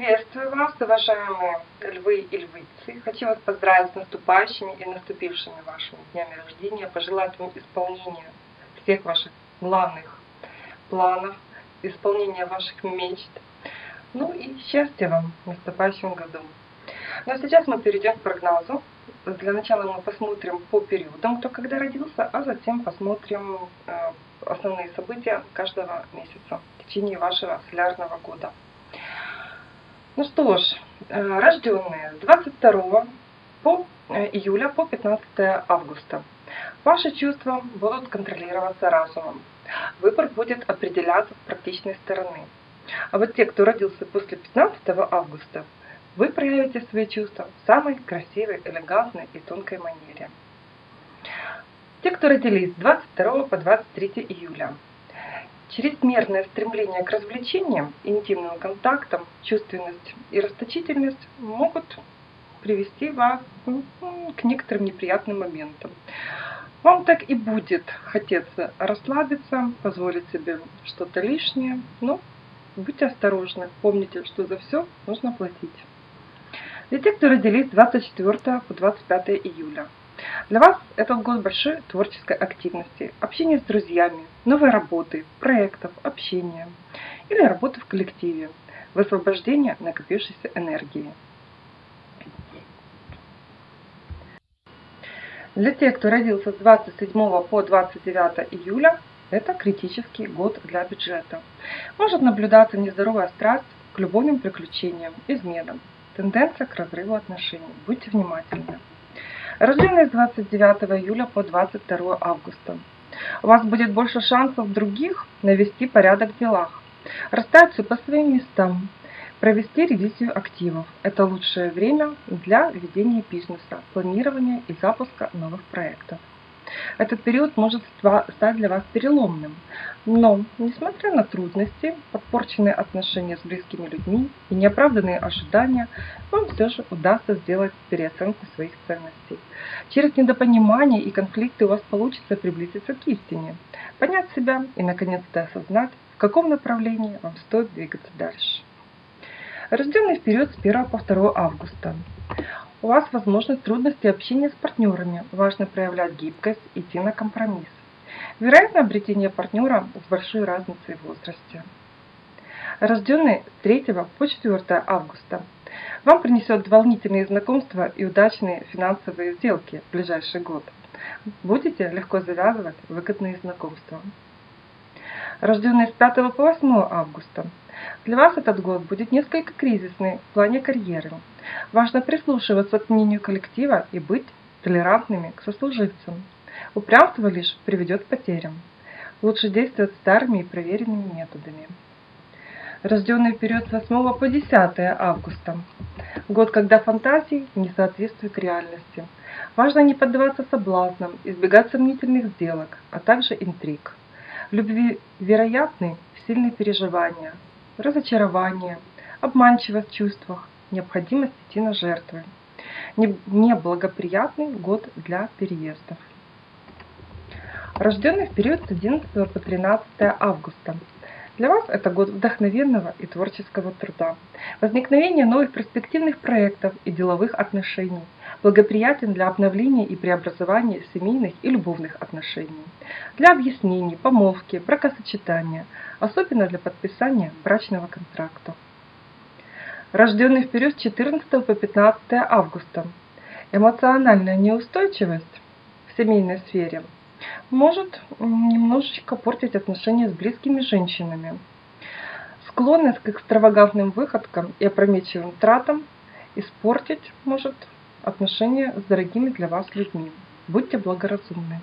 Приветствую вас, уважаемые львы и львицы. Хочу вас поздравить с наступающими и наступившими вашими днями рождения, пожелать вам исполнения всех ваших главных планов, исполнения ваших мечт. Ну и счастья вам в наступающем году. Ну а сейчас мы перейдем к прогнозу. Для начала мы посмотрим по периодам, кто когда родился, а затем посмотрим э, основные события каждого месяца в течение вашего солярного года. Ну что ж, рожденные с 22 по э, июля по 15 августа. Ваши чувства будут контролироваться разумом. Выбор будет определяться с практичной стороны. А вот те, кто родился после 15 августа, вы проявите свои чувства в самой красивой, элегантной и тонкой манере. Те, кто родились с 22 по 23 июля, Чрезмерное стремление к развлечениям, интимным контактам, чувственность и расточительность могут привести вас к некоторым неприятным моментам. Вам так и будет хотеться расслабиться, позволить себе что-то лишнее, но будьте осторожны, помните, что за все нужно платить. Для тех, кто родились с 24 по 25 июля, для вас этот год большой творческой активности, общения с друзьями, новой работы, проектов, общения или работы в коллективе, высвобождения накопившейся энергии. Для тех, кто родился с 27 по 29 июля, это критический год для бюджета. Может наблюдаться нездоровая страсть к любовным приключениям, изменам, тенденция к разрыву отношений. Будьте внимательны. Рожденные с 29 июля по 22 августа. У вас будет больше шансов других навести порядок в делах, расставить все по своим местам, провести ревизию активов. Это лучшее время для ведения бизнеса, планирования и запуска новых проектов. Этот период может стать для вас переломным. Но, несмотря на трудности, подпорченные отношения с близкими людьми и неоправданные ожидания, вам все же удастся сделать переоценку своих ценностей. Через недопонимание и конфликты у вас получится приблизиться к истине, понять себя и наконец-то осознать, в каком направлении вам стоит двигаться дальше. Рожденный в период с 1 по 2 августа. У вас возможность трудности общения с партнерами. Важно проявлять гибкость, идти на компромисс. Вероятно обретение партнера с большой разницей в возрасте. Рожденный с 3 по 4 августа. Вам принесет волнительные знакомства и удачные финансовые сделки в ближайший год. Будете легко завязывать выгодные знакомства. Рожденные с 5 по 8 августа. Для вас этот год будет несколько кризисный в плане карьеры. Важно прислушиваться к мнению коллектива и быть толерантными к сослуживцам. Упрямство лишь приведет к потерям. Лучше действовать старыми и проверенными методами. Рожденный период с 8 по 10 августа. Год, когда фантазии не соответствуют реальности. Важно не поддаваться соблазнам, избегать сомнительных сделок, а также интриг. Любви вероятны сильные переживания, разочарование, обманчивость в чувствах, необходимость идти на жертвы. Неблагоприятный год для переездов. Рожденный в период с 11 по 13 августа. Для вас это год вдохновенного и творческого труда, возникновения новых перспективных проектов и деловых отношений, благоприятен для обновления и преобразования семейных и любовных отношений, для объяснений, помолвки, бракосочетания, особенно для подписания брачного контракта рожденный в период с 14 по 15 августа. Эмоциональная неустойчивость в семейной сфере может немножечко портить отношения с близкими женщинами. Склонность к экстравагантным выходкам и опрометчивым тратам испортить может отношения с дорогими для вас людьми. Будьте благоразумны.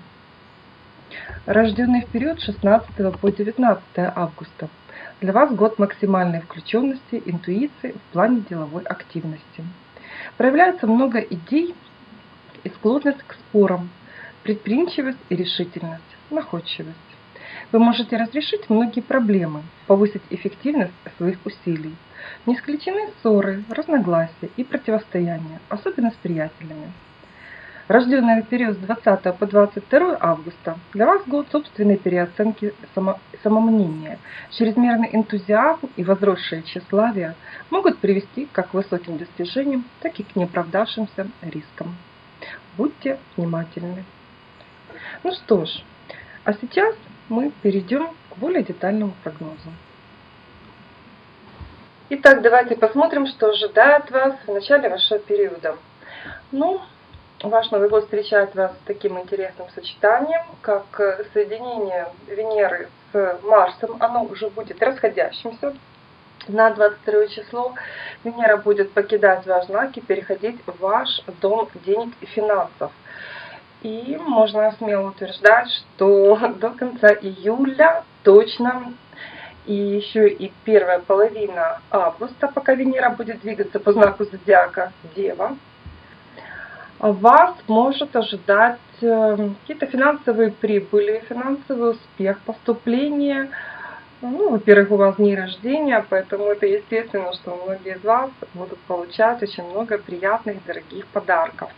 Рожденный в период 16 по 19 августа. Для вас год максимальной включенности, интуиции в плане деловой активности. Проявляется много идей и склонность к спорам, предприимчивость и решительность, находчивость. Вы можете разрешить многие проблемы, повысить эффективность своих усилий. Не исключены ссоры, разногласия и противостояния, особенно с приятелями. Рожденные в период с 20 по 22 августа, для вас год собственной переоценки само, самомнения. Чрезмерный энтузиазм и возросшее тщеславие могут привести как к высоким достижениям, так и к неоправдавшимся рискам. Будьте внимательны. Ну что ж, а сейчас мы перейдем к более детальному прогнозу. Итак, давайте посмотрим, что ожидает вас в начале вашего периода. Ну, Ваш Новый год встречает вас с таким интересным сочетанием, как соединение Венеры с Марсом. Оно уже будет расходящимся. На 22 число Венера будет покидать ваш знак и переходить в ваш дом денег и финансов. И можно смело утверждать, что до конца июля точно и еще и первая половина августа, пока Венера будет двигаться по знаку зодиака Дева, вас может ожидать э, какие-то финансовые прибыли, финансовый успех, поступление. Ну, во-первых, у вас дни рождения, поэтому это естественно, что многие из вас будут получать очень много приятных, дорогих подарков.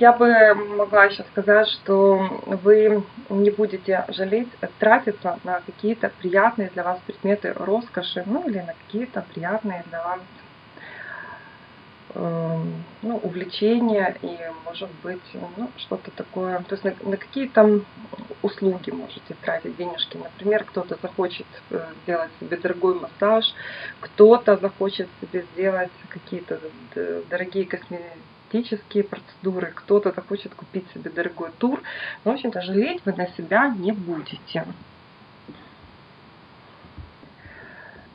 Я бы могла еще сказать, что вы не будете жалеть тратиться на какие-то приятные для вас предметы роскоши, ну или на какие-то приятные для вас Эм, ну, увлечения и, может быть, ну, что-то такое, то есть на, на какие-то услуги можете тратить денежки. Например, кто-то захочет э, сделать себе дорогой массаж, кто-то захочет себе сделать какие-то дорогие косметические процедуры, кто-то захочет купить себе дорогой тур. В общем-то, жалеть вы на себя не будете.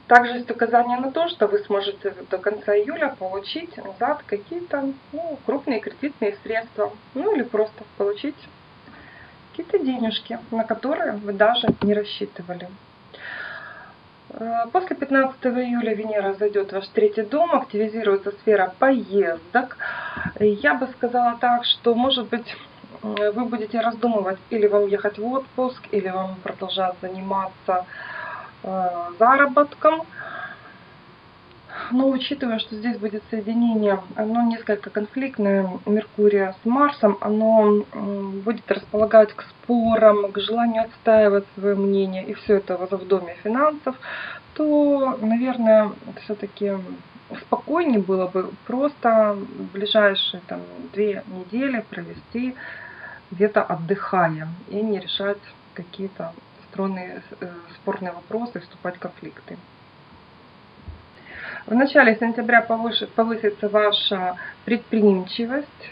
Также есть указание на то, что вы сможете до конца июля получить назад какие-то ну, крупные кредитные средства, ну или просто получить какие-то денежки, на которые вы даже не рассчитывали. Э, после 15 июля Венера зайдет в ваш третий дом, активизируется сфера поездок. Я бы сказала так, что может быть вы будете раздумывать, или вам ехать в отпуск, или вам продолжать заниматься Э, заработком. Но учитывая, что здесь будет соединение, оно несколько конфликтное, Меркурия с Марсом, оно будет располагать к спорам, к желанию отстаивать свое мнение, и все это в доме финансов, то, наверное, все-таки спокойнее было бы просто ближайшие там, две недели провести где-то отдыхая и не решать какие-то стороны э, спорные вопросы, вступать в конфликты. В начале сентября повысится ваша предприимчивость,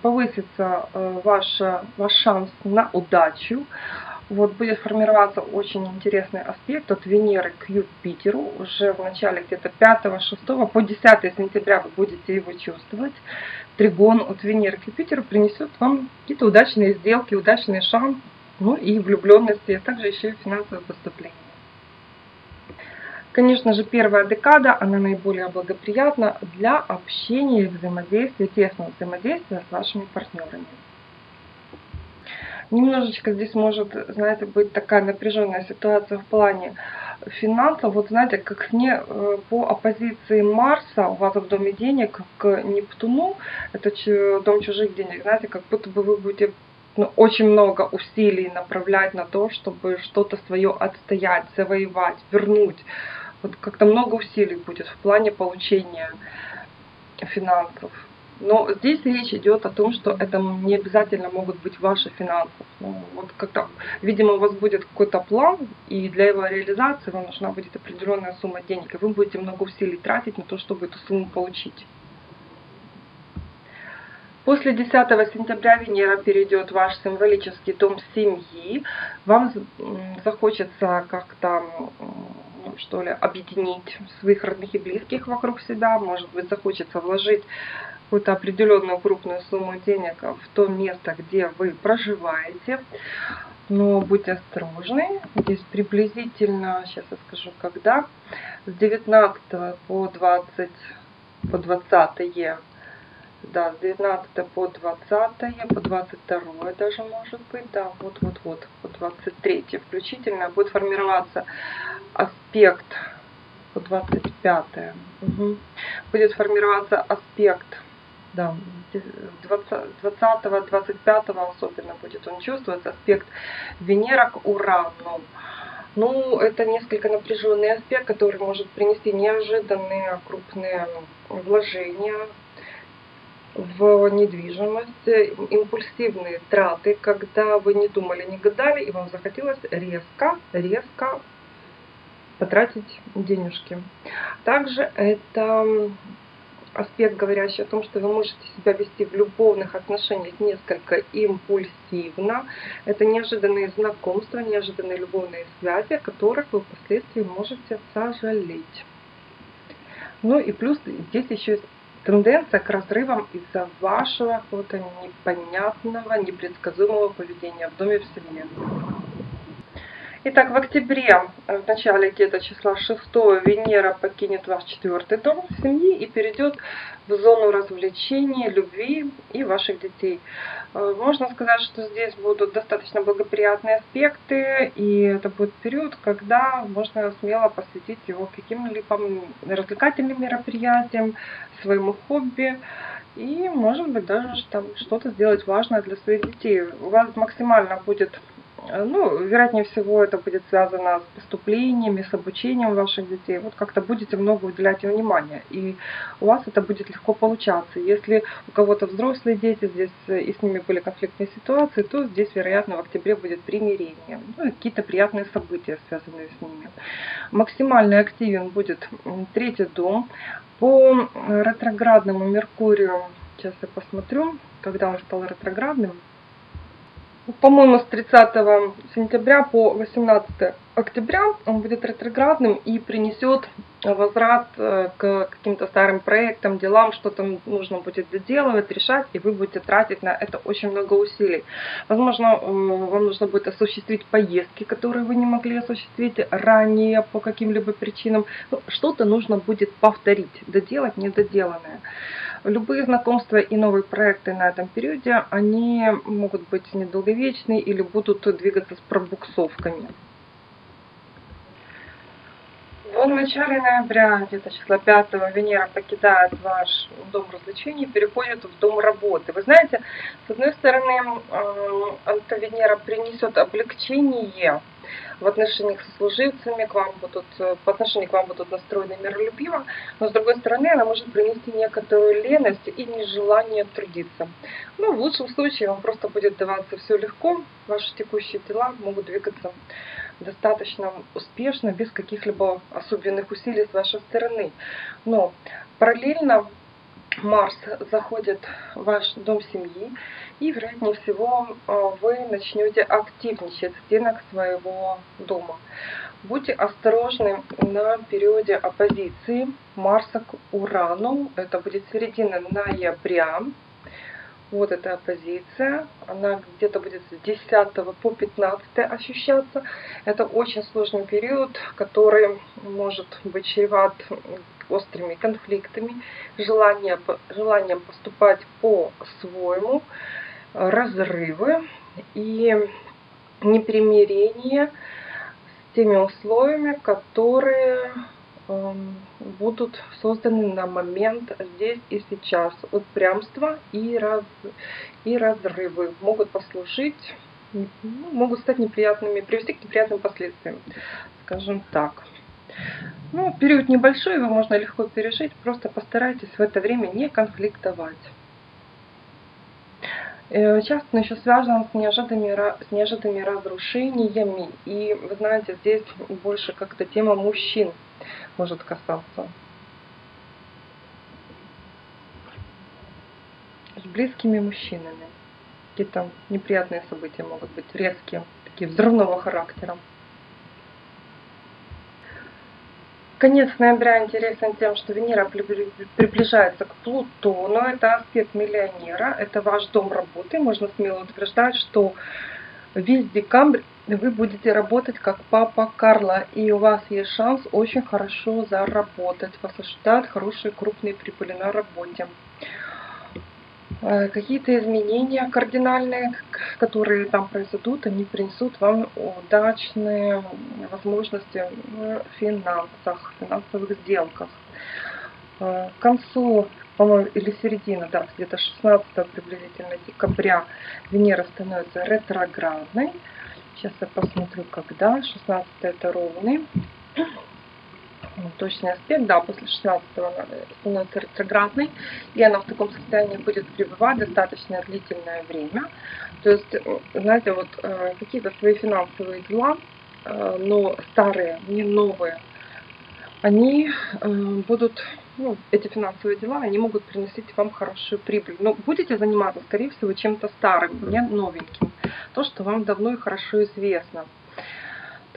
повысится э, ваш, ваш шанс на удачу. Вот будет формироваться очень интересный аспект от Венеры к Юпитеру. Уже в начале где-то 5-6 по 10 сентября вы будете его чувствовать. Тригон от Венеры к Юпитеру принесет вам какие-то удачные сделки, удачный шанс ну и влюбленности, а также еще и финансовое поступление. Конечно же, первая декада, она наиболее благоприятна для общения и взаимодействия, тесного взаимодействия с вашими партнерами. Немножечко здесь может, знаете, быть такая напряженная ситуация в плане финансов. Вот знаете, как не э, по оппозиции Марса у вас в доме денег к Нептуну, это дом чужих денег, знаете, как будто бы вы будете ну, очень много усилий направлять на то, чтобы что-то свое отстоять, завоевать, вернуть. Вот как-то много усилий будет в плане получения финансов. Но здесь речь идет о том, что это не обязательно могут быть ваши финансы. Ну, вот как-то, видимо, у вас будет какой-то план, и для его реализации вам нужна будет определенная сумма денег, и вы будете много усилий тратить на то, чтобы эту сумму получить. После 10 сентября Венера перейдет ваш символический дом семьи. Вам захочется как-то что ли, объединить своих родных и близких вокруг себя. Может быть, захочется вложить какую-то определенную крупную сумму денег в то место, где вы проживаете. Но будьте осторожны. Здесь приблизительно, сейчас я скажу, когда, с 19 по 20 по 20 да, с 19 по 20, по 22 даже может быть, да, вот-вот-вот, по 23 включительно будет формироваться аспект, по 25 угу. будет формироваться аспект да, 20-25 особенно будет он чувствовать аспект Венера к Урану. Ну, это несколько напряженный аспект, который может принести неожиданные крупные вложения в недвижимость, импульсивные траты, когда вы не думали, не гадали, и вам захотелось резко, резко потратить денежки. Также это аспект, говорящий о том, что вы можете себя вести в любовных отношениях несколько импульсивно. Это неожиданные знакомства, неожиданные любовные связи, о которых вы впоследствии можете сожалеть. Ну и плюс здесь еще тенденция к разрывам из-за вашего какого-то непонятного, непредсказуемого поведения в доме в семье. Итак, в октябре, в начале где-то числа 6 Венера покинет ваш четвертый дом семьи и перейдет в зону развлечений, любви и ваших детей. Э, можно сказать, что здесь будут достаточно благоприятные аспекты, и это будет период, когда можно смело посвятить его каким-либо развлекательным мероприятиям, своему хобби, и, может быть, даже что-то сделать важное для своих детей. У вас максимально будет Э, ну, вероятнее всего, это будет связано с поступлениями, с обучением ваших детей. Вот как-то будете много уделять им внимания, и у вас это будет легко получаться. Если у кого-то взрослые дети здесь, э, и с ними были конфликтные ситуации, то здесь, вероятно, в октябре будет примирение. Ну, какие-то приятные события, связанные с ними. Максимально активен будет третий дом. По ретроградному Меркурию, сейчас я посмотрю, когда он стал ретроградным, по-моему, с 30 сентября по 18 октября он будет ретроградным и принесет возврат э, к каким-то старым проектам, делам, что-то нужно будет доделывать, решать, и вы будете тратить на это очень много усилий. Возможно, э, вам нужно будет осуществить поездки, которые вы не могли осуществить ранее по каким-либо причинам. Ну, что-то нужно будет повторить, доделать недоделанное. Любые знакомства и новые проекты на этом периоде, они могут быть недолговечны или будут двигаться с пробуксовками. В начале ноября, где-то числа 5 Венера покидает ваш дом развлечений, переходит в дом работы. Вы знаете, с одной стороны, эта Венера принесет облегчение в отношениях со служивцами, к вам будут, по отношению к вам будут настроены миролюбиво, но с другой стороны она может принести некоторую леность и нежелание трудиться. Ну, в лучшем случае вам просто будет даваться все легко, ваши текущие дела могут двигаться достаточно успешно, без каких-либо особенных усилий с вашей стороны. Но параллельно Марс заходит в ваш дом семьи, и, вероятнее всего, э, вы начнете активничать в стенах своего дома. Будьте осторожны на периоде оппозиции Марса к Урану. Это будет середина ноября. Вот эта оппозиция. Она где-то будет с 10 по 15 ощущаться. Это очень сложный период, который может быть чреват острыми конфликтами, желание, желанием поступать по-своему, разрывы и непримирение с теми условиями, которые будут созданы на момент здесь и сейчас. Упрямство и, раз, и разрывы могут послужить, ну, могут стать неприятными, привести к неприятным последствиям, скажем так. Ну, период небольшой, его можно легко пережить, просто постарайтесь в это время не конфликтовать. Э, часто еще связан с неожиданными, с неожиданными разрушениями. И вы знаете, здесь больше как-то тема мужчин может касаться. С близкими мужчинами. Какие-то неприятные события могут быть резкие, такие взрывного характера. Конец ноября интересен тем, что Венера приближается к Плутону. Это аспект миллионера, это ваш дом работы. Можно смело утверждать, что весь декабрь вы будете работать как папа Карла, и у вас есть шанс очень хорошо заработать. Вас ожидают хорошие крупные прибыли на работе. Э, какие-то изменения кардинальные, которые там произойдут, они принесут вам удачные возможности в финансах, финансовых сделках. К концу, по-моему, или середина, да, где-то 16 приблизительно декабря Венера становится ретроградной. Сейчас я посмотрю, когда. 16 это ровный. Точный аспект, да, после 16 она становится ретроградной. И она в таком состоянии будет пребывать достаточно длительное время. То есть, знаете, вот э, какие-то свои финансовые дела, э, но старые, не новые, они э, будут, ну, эти финансовые дела, они могут приносить вам хорошую прибыль. Но будете заниматься, скорее всего, чем-то старым, не новеньким. То, что вам давно и хорошо известно.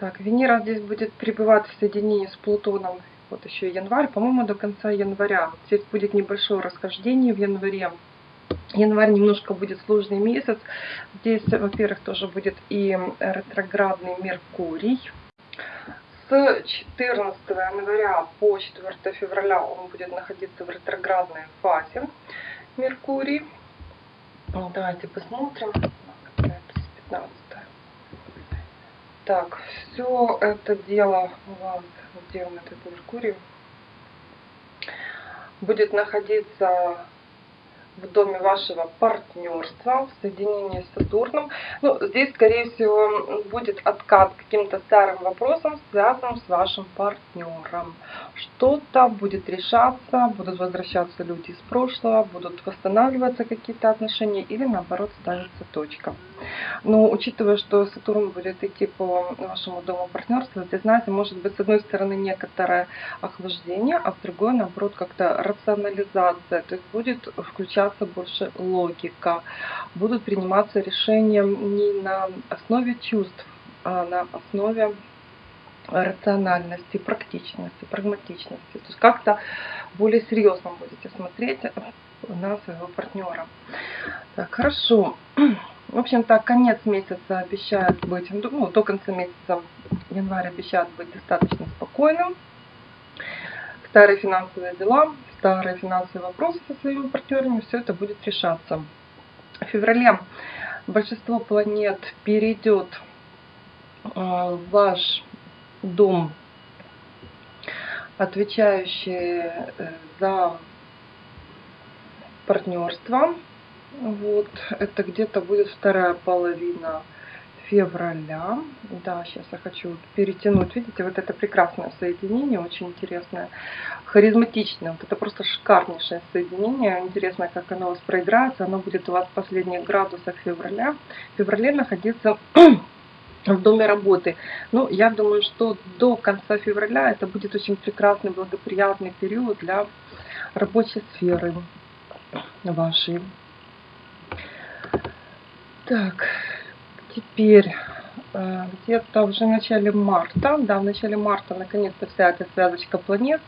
Так, Венера здесь будет пребывать в соединении с Плутоном. Вот еще январь, по-моему, до конца января. Здесь будет небольшое расхождение в январе. Январь немножко будет сложный месяц. Здесь, во-первых, тоже будет и ретроградный Меркурий. С 14 января по 4 февраля он будет находиться в ретроградной фазе Меркурий. Давайте посмотрим. Это 15 так, все это дело у вас, он этот Меркурий, будет находиться в доме вашего партнерства, в соединении с Сатурном. Ну, здесь, скорее всего, будет откат каким-то старым вопросам, связанным с вашим партнером. Что-то будет решаться, будут возвращаться люди из прошлого, будут восстанавливаться какие-то отношения или, наоборот, ставится точка. Но учитывая, что Сатурн будет идти по вашему дому партнерства, здесь, знаете, может быть, с одной стороны, некоторое охлаждение, а с другой, наоборот, как-то рационализация. То есть будет включаться больше логика. Будут приниматься решения не на основе чувств, а на основе рациональности, практичности, прагматичности. То есть как-то более серьезно будете смотреть на своего партнера. Так, хорошо. В общем-то, конец месяца обещает быть, ну, до конца месяца января обещает быть достаточно спокойным. Старые финансовые дела, старые финансовые вопросы со своими партнерами, все это будет решаться. В феврале большинство планет перейдет э, в ваш дом, отвечающий э, за партнерство, вот, это где-то будет вторая половина февраля. Да, сейчас я хочу перетянуть. Видите, вот это прекрасное соединение, очень интересное, харизматичное. Вот это просто шикарнейшее соединение. Интересно, как оно у вас проиграется. Оно будет у вас в последних градусах февраля. В феврале находиться в доме работы. Ну, я думаю, что до конца февраля это будет очень прекрасный, благоприятный период для рабочей сферы вашей. Так, теперь э, где-то уже в начале марта, да, в начале марта наконец-то вся эта связочка планет,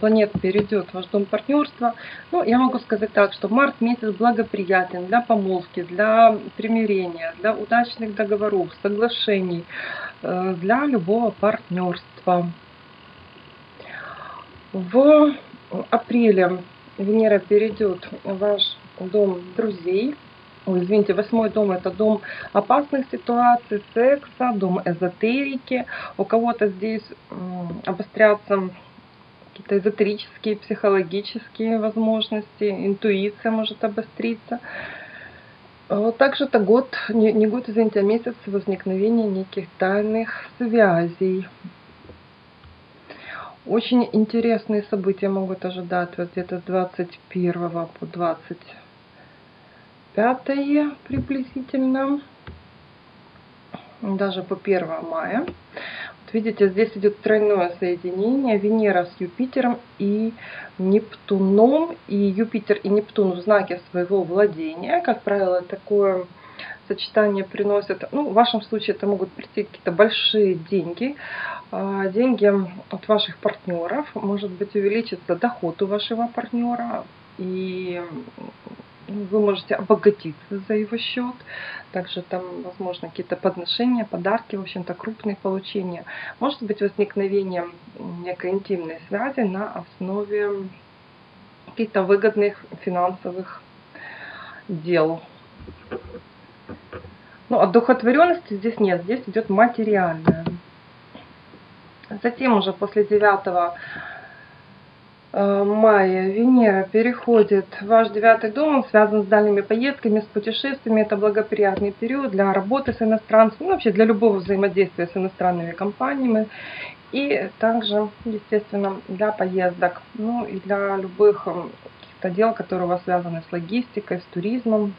планет перейдет в ваш дом партнерства. Ну, я могу сказать так, что март месяц благоприятен для помолвки, для примирения, для удачных договоров, соглашений, э, для любого партнерства. В апреле Венера перейдет в ваш дом друзей, Ой, извините, восьмой дом это дом опасных ситуаций, секса, дом эзотерики. У кого-то здесь обострятся какие-то эзотерические, психологические возможности, интуиция может обостриться. Также это год, не, не год, извините, а месяц возникновения неких тайных связей. Очень интересные события могут ожидать вот где-то с 21 по 20 пятое приблизительно, даже по 1 мая. Вот видите, здесь идет тройное соединение Венера с Юпитером и Нептуном. И Юпитер и Нептун в знаке своего владения. Как правило, такое сочетание приносит, ну, в вашем случае это могут прийти какие-то большие деньги, а, деньги от ваших партнеров, может быть увеличится доход у вашего партнера, и вы можете обогатиться за его счет. Также там, возможно, какие-то подношения, подарки, в общем-то, крупные получения. Может быть возникновение некой интимной связи на основе каких-то выгодных финансовых дел. Ну, одухотворенности здесь нет, здесь идет материальная. Затем уже после 9 э, мая Венера переходит в ваш девятый дом, он связан с дальними поездками, с путешествиями. Это благоприятный период для работы с иностранцами, ну, вообще для любого взаимодействия с иностранными компаниями. И также, естественно, для поездок, ну и для любых каких-то дел, которые у вас связаны с логистикой, с туризмом.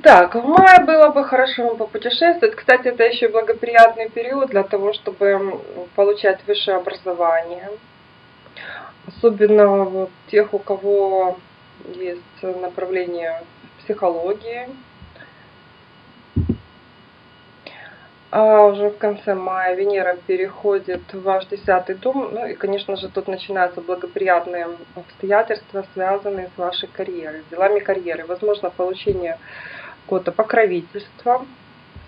Итак, в мае было бы хорошо вам попутешествовать. Кстати, это еще благоприятный период для того, чтобы получать высшее образование. Особенно вот тех, у кого есть направление психологии. А уже в конце мая Венера переходит в ваш десятый дом. Ну и, конечно же, тут начинаются благоприятные обстоятельства, связанные с вашей карьерой, с делами карьеры. Возможно, получение какого-то покровительства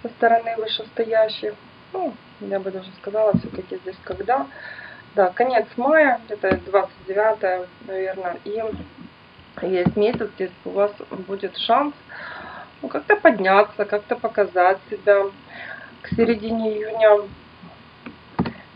со стороны вышестоящих. Ну, я бы даже сказала, все-таки здесь когда. Да, конец мая, это 29, наверное, и есть месяц, здесь у вас будет шанс ну, как-то подняться, как-то показать себя. К середине июня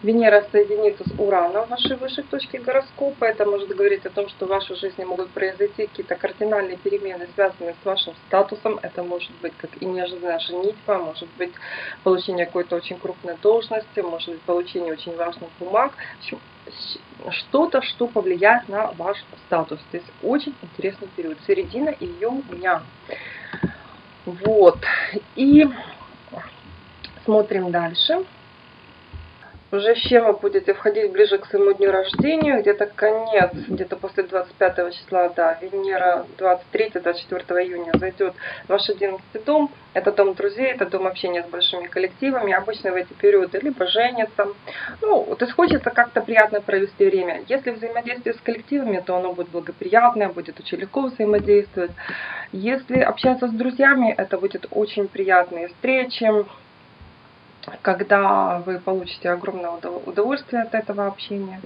Венера соединится с Ураном в вашей высшей точке гороскопа. Это может говорить о том, что в вашей жизни могут произойти какие-то кардинальные перемены, связанные с вашим статусом. Это может быть как и неожиданная женитьба, может быть получение какой-то очень крупной должности, может быть получение очень важных бумаг. Что-то, что повлияет на ваш статус. То есть очень интересный период. Середина июня. Вот. И смотрим дальше уже с чем вы будете входить ближе к своему дню рождения, где-то конец, где-то после 25 числа, да, Венера 23-24 июня зайдет ваш 11 дом, это дом друзей, это дом общения с большими коллективами, обычно в эти периоды либо женятся, ну, то есть хочется как-то приятно провести время. Если взаимодействие с коллективами, то оно будет благоприятное, будет очень легко взаимодействовать. Если общаться с друзьями, это будет очень приятные встречи, когда вы получите огромное удовольствие от этого общения,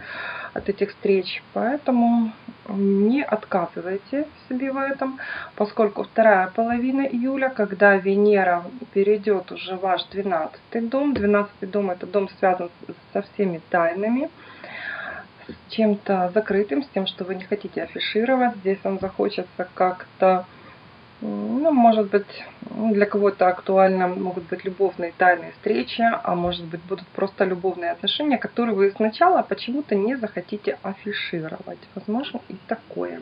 от этих встреч. Поэтому не отказывайте себе в этом, поскольку вторая половина июля, когда Венера перейдет уже в ваш 12 дом, 12 дом это дом связан со всеми тайнами, с чем-то закрытым, с тем, что вы не хотите афишировать. Здесь вам захочется как-то ну, может быть, для кого-то актуально могут быть любовные тайные встречи, а может быть будут просто любовные отношения, которые вы сначала почему-то не захотите афишировать. Возможно и такое.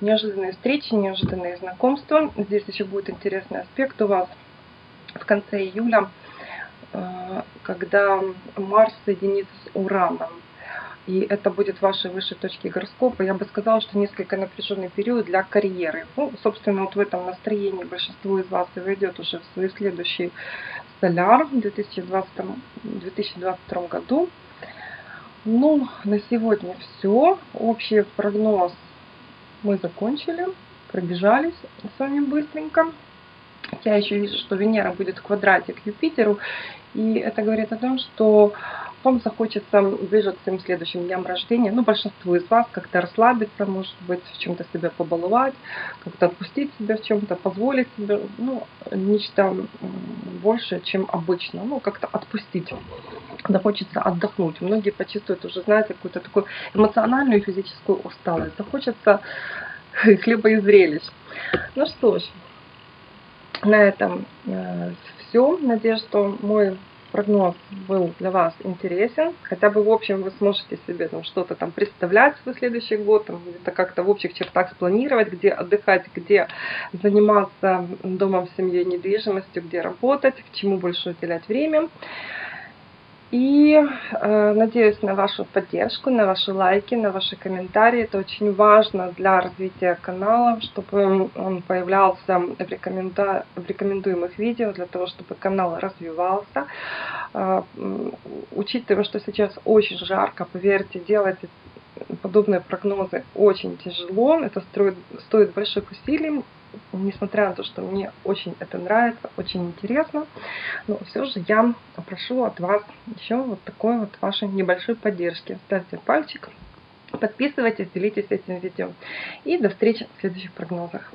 Неожиданные встречи, неожиданные знакомства. Здесь еще будет интересный аспект у вас в конце июля, э, когда Марс соединится с Ураном и это будет вашей высшей точки гороскопа. Я бы сказала, что несколько напряженный период для карьеры. Ну, собственно, вот в этом настроении большинство из вас и войдет уже в свой следующий соляр в 2020, 2022 году. Ну, на сегодня все. Общий прогноз мы закончили, пробежались с вами быстренько. Я еще вижу, что Венера будет в квадрате к Юпитеру, и это говорит о том, что вам захочется ближе к своим следующим дням рождения, ну, большинству из вас как-то расслабиться, может быть, в чем-то себя побаловать, как-то отпустить себя в чем-то, позволить себе, ну, нечто большее, чем обычно, ну, как-то отпустить. Захочется отдохнуть. Многие почувствуют уже, знаете, какую-то такую эмоциональную и физическую усталость. Захочется хлеба и зрелищ. Ну что ж, на этом э, все. Надеюсь, что мой прогноз был для вас интересен. Хотя бы в общем вы сможете себе там что-то там представлять в следующий год, там, где-то как-то в общих чертах спланировать, где отдыхать, где заниматься домом, семьей, недвижимостью, где работать, к чему больше уделять время. И э, надеюсь на вашу поддержку, на ваши лайки, на ваши комментарии. Это очень важно для развития канала, чтобы он появлялся в, рекоменда... в рекомендуемых видео, для того, чтобы канал развивался. Э, учитывая, что сейчас очень жарко, поверьте, делать подобные прогнозы очень тяжело. Это стоит, стоит больших усилий несмотря на то, что мне очень это нравится, очень интересно, но все же я прошу от вас еще вот такой вот вашей небольшой поддержки. Ставьте пальчик, подписывайтесь, делитесь этим видео. И до встречи в следующих прогнозах.